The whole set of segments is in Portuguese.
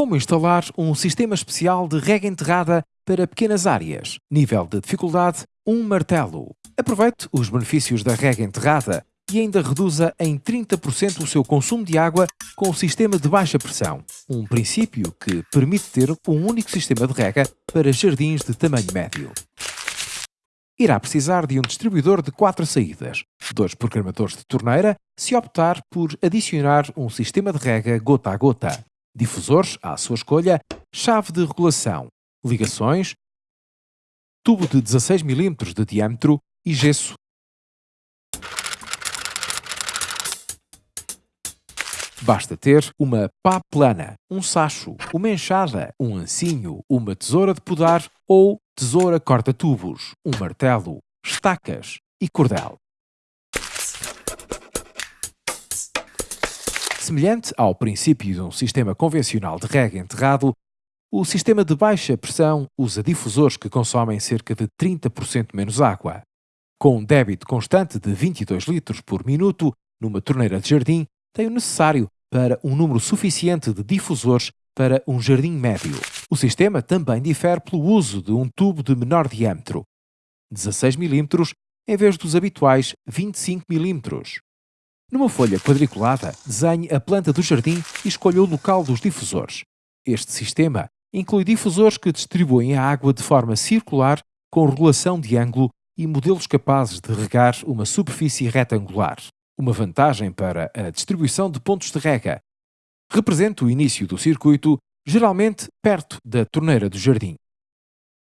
Como instalar um sistema especial de rega enterrada para pequenas áreas? Nível de dificuldade: um martelo. Aproveite os benefícios da rega enterrada e ainda reduza em 30% o seu consumo de água com o sistema de baixa pressão, um princípio que permite ter um único sistema de rega para jardins de tamanho médio. Irá precisar de um distribuidor de quatro saídas, dois programadores de torneira, se optar por adicionar um sistema de rega gota a gota, difusores à sua escolha, chave de regulação, ligações, tubo de 16 mm de diâmetro e gesso Basta ter uma pá plana, um sacho, uma enxada, um ancinho, uma tesoura de podar ou tesoura corta-tubos, um martelo, estacas e cordel. Semelhante ao princípio de um sistema convencional de rega enterrado, o sistema de baixa pressão usa difusores que consomem cerca de 30% menos água. Com um débito constante de 22 litros por minuto numa torneira de jardim, tem o necessário para um número suficiente de difusores para um jardim médio. O sistema também difere pelo uso de um tubo de menor diâmetro, 16 mm, em vez dos habituais 25 mm. Numa folha quadriculada, desenhe a planta do jardim e escolha o local dos difusores. Este sistema inclui difusores que distribuem a água de forma circular com regulação de ângulo e modelos capazes de regar uma superfície retangular uma vantagem para a distribuição de pontos de rega. Representa o início do circuito, geralmente perto da torneira do jardim.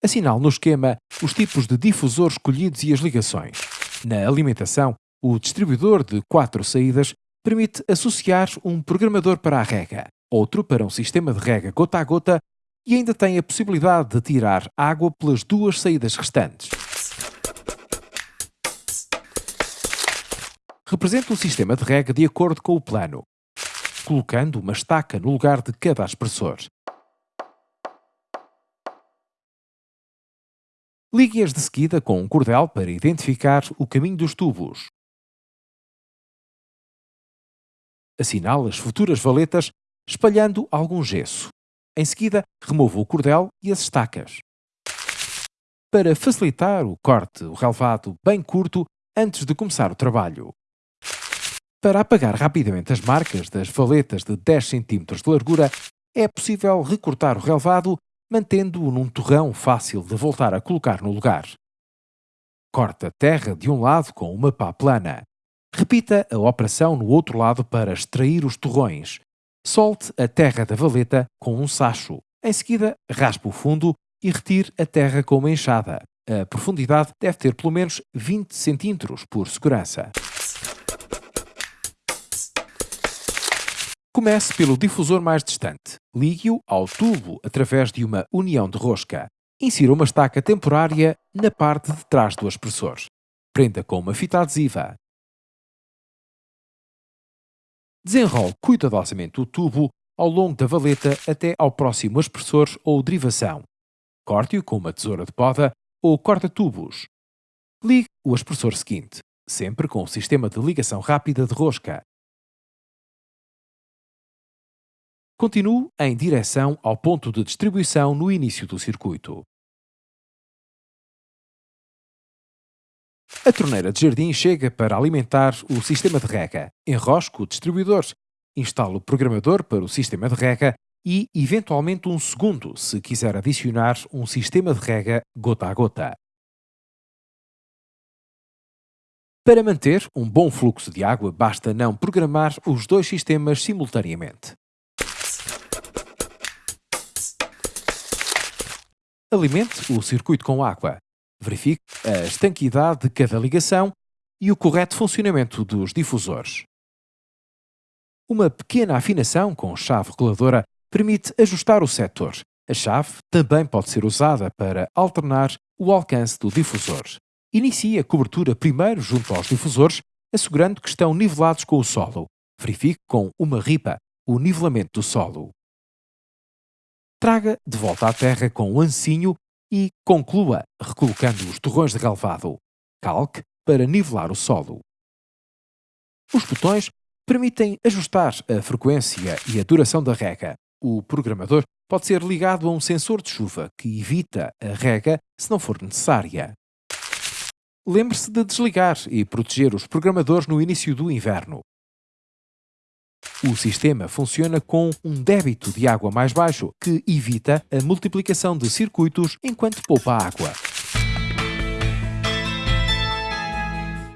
Assinale no esquema os tipos de difusor escolhidos e as ligações. Na alimentação, o distribuidor de quatro saídas permite associar um programador para a rega, outro para um sistema de rega gota a gota e ainda tem a possibilidade de tirar água pelas duas saídas restantes. representa um sistema de rega de acordo com o plano, colocando uma estaca no lugar de cada aspersor. Ligue-as de seguida com um cordel para identificar o caminho dos tubos. Assinale as futuras valetas espalhando algum gesso. Em seguida, remova o cordel e as estacas. Para facilitar o corte, o relevado bem curto antes de começar o trabalho. Para apagar rapidamente as marcas das valetas de 10 cm de largura, é possível recortar o relevado mantendo-o num torrão fácil de voltar a colocar no lugar. Corte a terra de um lado com uma pá plana. Repita a operação no outro lado para extrair os torrões. Solte a terra da valeta com um sacho. Em seguida, raspe o fundo e retire a terra com uma enxada. A profundidade deve ter pelo menos 20 cm por segurança. Comece pelo difusor mais distante. Ligue-o ao tubo através de uma união de rosca. Insira uma estaca temporária na parte de trás do aspersor. Prenda com uma fita adesiva. Desenrole cuidadosamente o tubo ao longo da valeta até ao próximo aspersor ou derivação. Corte-o com uma tesoura de poda ou corta-tubos. Ligue o aspersor seguinte, sempre com o sistema de ligação rápida de rosca. Continue em direção ao ponto de distribuição no início do circuito. A torneira de jardim chega para alimentar o sistema de rega. Enrosque o distribuidor. Instale o programador para o sistema de rega e, eventualmente, um segundo se quiser adicionar um sistema de rega gota a gota. Para manter um bom fluxo de água, basta não programar os dois sistemas simultaneamente. Alimente o circuito com água. Verifique a estanquidade de cada ligação e o correto funcionamento dos difusores. Uma pequena afinação com chave reguladora permite ajustar o setor. A chave também pode ser usada para alternar o alcance do difusor. Inicie a cobertura primeiro junto aos difusores, assegurando que estão nivelados com o solo. Verifique com uma ripa o nivelamento do solo. Traga de volta à terra com o ancinho e conclua recolocando os torrões de relevado. Calque para nivelar o solo. Os botões permitem ajustar a frequência e a duração da rega. O programador pode ser ligado a um sensor de chuva que evita a rega se não for necessária. Lembre-se de desligar e proteger os programadores no início do inverno. O sistema funciona com um débito de água mais baixo, que evita a multiplicação de circuitos enquanto poupa água.